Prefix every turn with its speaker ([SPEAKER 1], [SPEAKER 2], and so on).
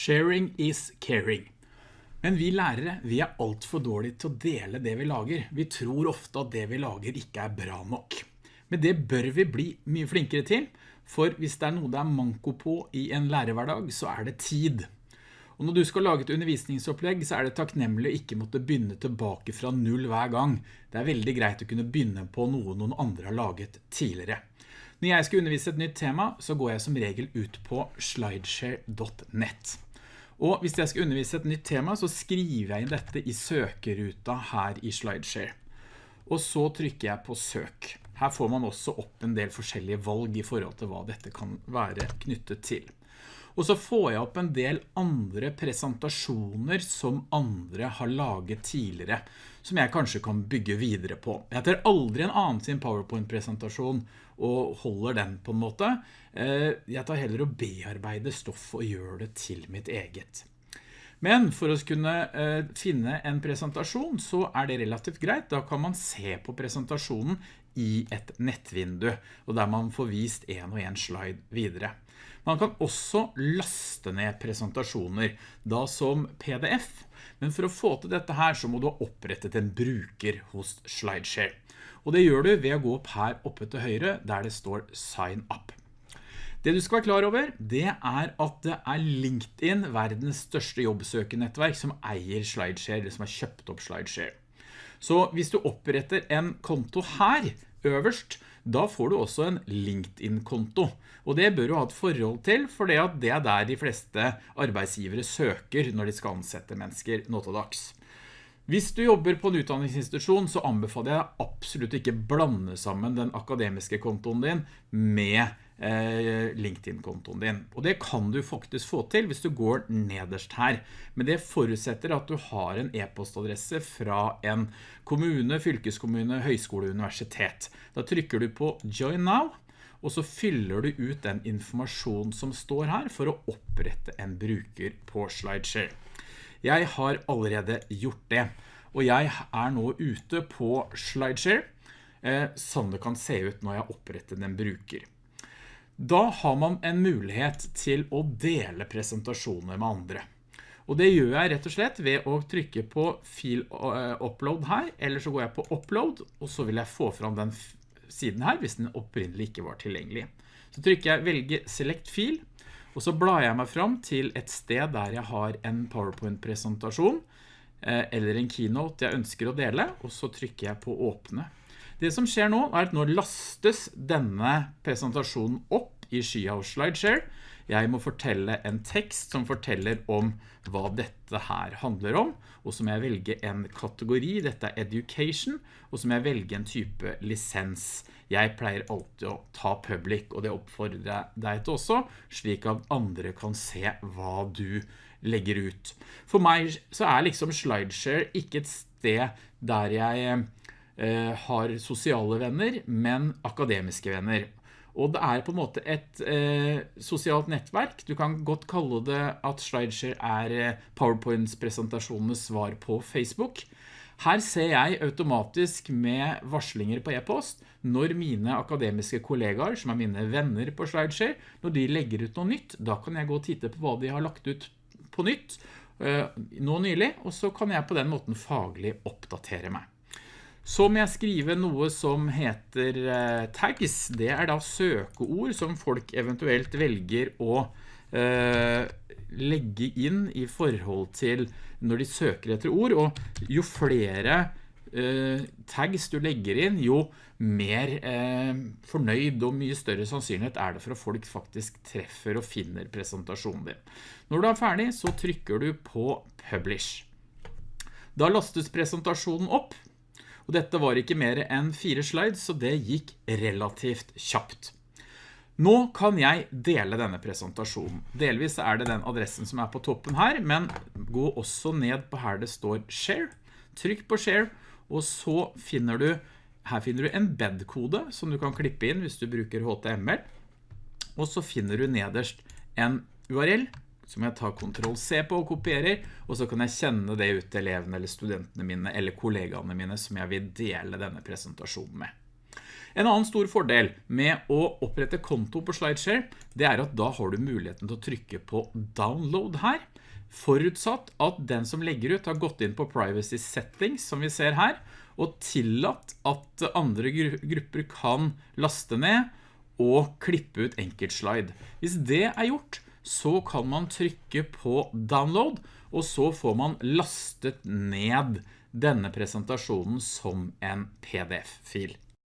[SPEAKER 1] Sharing is caring. Men vi lærere, vi er alt for dårlige til å dele det vi lager. Vi tror ofte at det vi lager ikke er bra nok. Men det bør vi bli mye flinkere til, for hvis det er noe det er manko på i en lærerhverdag, så er det tid. Og når du skal lage et undervisningsopplegg, så er det takknemlig å ikke måtte begynne tilbake fra null hver gang. Det er veldig greit å kunne begynne på noe noen andre har laget tidligere. Når jeg skal undervise et nytt tema, så går jeg som regel ut på slideshare.net. Og hvis jeg skal undervise et nytt tema, så skriver jeg inn dette i søkeruta her i Slideshare. Og så trykker jeg på søk. Her får man også opp en del forskjellige valg i forhold til hva dette kan være knyttet til. Og så får jeg opp en del andre presentasjoner som andre har laget tidligere, som jeg kanskje kan bygge videre på. Jeg tar aldri en annen sin PowerPoint-presentasjon og holder den på en måte. Eh, jeg tar heller å bearbeide stoff og gjøre det til mitt eget. Men for å kunne eh, finne en presentasjon så er det relativt greit. Da kan man se på presentasjonen i et nettvindu, og der man får vist en og en slide videre. Man kan også laste ned presentasjoner, da som PDF, men for å få til dette her så må du ha opprettet en bruker hos SlideShare. Og det gjør du ved å gå opp her oppe til høyre, der det står Sign Up. Det du skal være klar over, det er at det er LinkedIn, verdens største jobbsøkenettverk, som eier SlideShare, eller som har kjøpt opp SlideShare. Så hvis du oppretter en konto her, øverst, da får du også en LinkedIn-konto. Og det bør du ha et forhold til, for det er der de fleste arbeidsgivere søker når de skal ansette mennesker nå til dags. Hvis du jobber på en utdanningsinstitusjon, så anbefaler jeg absolutt ikke blande sammen den akademiske kontoen din med LinkedIn-kontoen din. Og det kan du faktisk få til hvis du går nederst her. Men det forutsetter at du har en e-postadresse fra en kommune, fylkeskommune, høyskole, universitet. Da trykker du på Join Now, og så fyller du ut den informasjonen som står her for å opprette en bruker på SlideShare. Jeg har allerede gjort det, og jeg er nå ute på SlideShare, eh, sånn det kan se ut når jeg oppretter en bruker. Da har man en mulighet til å dele presentasjoner med andre. Og det gjør jeg rett og slett ved å trykke på fil eh, upload her, eller så går jeg på upload, og så vil jeg få fram den siden her, hvis den opprinnelig ikke var tilgjengelig. Så trykker jeg velge select fil, og så blar jeg meg fram til et sted der jeg har en PowerPoint-presentasjon eh, eller en keynote jeg ønsker å dele, og så trykker jeg på åpne. Det som skjer nå er at nå lastes denne presentasjonen opp i Skyhouse Slideshare. Jeg må fortelle en tekst som forteller om hva dette her handler om, og så må jeg velge en kategori, dette er education, og så må jeg velge en type lisens. Jeg pleier alltid å ta public, og det oppfordrer jeg deg til også, slik at andre kan se hva du legger ut. For meg så er liksom SlideShare ikke et sted der jeg eh, har sosiale venner, men akademiske venner. Og det er på en måte et eh, sosialt nettverk. Du kan godt kalle det at SlideShare er eh, PowerPoints presentasjonenes svar på Facebook. Her ser jeg automatisk med varslinger på e-post når mine akademiske kollegaer, som er mine venner på SlideShare, når de legger ut noe nytt, da kan jeg gå og titte på hva de har lagt ut på nytt eh, nå nylig, og så kan jeg på den måten faglig oppdatere meg. Så må jeg skrive noe som heter eh, tags. Det er da søkeord som folk eventuelt velger å eh, legge inn i forhold til når de søker etter ord, og jo flere eh, tags du legger inn, jo mer fornøyd og mye større sannsynlighet er det for at folk faktisk treffer og finner presentasjonen din. Når du er ferdig, så trykker du på Publish. Da lastes presentasjonen opp, og dette var ikke mer enn fire slides, så det gikk relativt kjapt. Nå kan jeg dele denne presentasjonen. Delvis er det den adressen som er på toppen her, men gå også ned på her det står Share. Trykk på Share, og så finner du, her finner du en bed-kode som du kan klippe inn hvis du bruker HTML. Og så finner du nederst en URL som jeg tar Ctrl-C på og kopierer, og så kan jeg kjenne det ut til elevene eller studentene mine eller kollegaene mine som jeg vil dele denne presentasjonen med. En annen stor fordel med å opprette konto på SlideShare, det er at da har du muligheten til å trykke på download her, forutsatt at den som legger ut har gått inn på privacy settings, som vi ser her, og tillatt at andre grupper kan laste ned og klippe ut enkeltslide. Hvis det er gjort, så kan man trykke på download, og så får man lastet ned denne presentasjonen som en pdf-fil.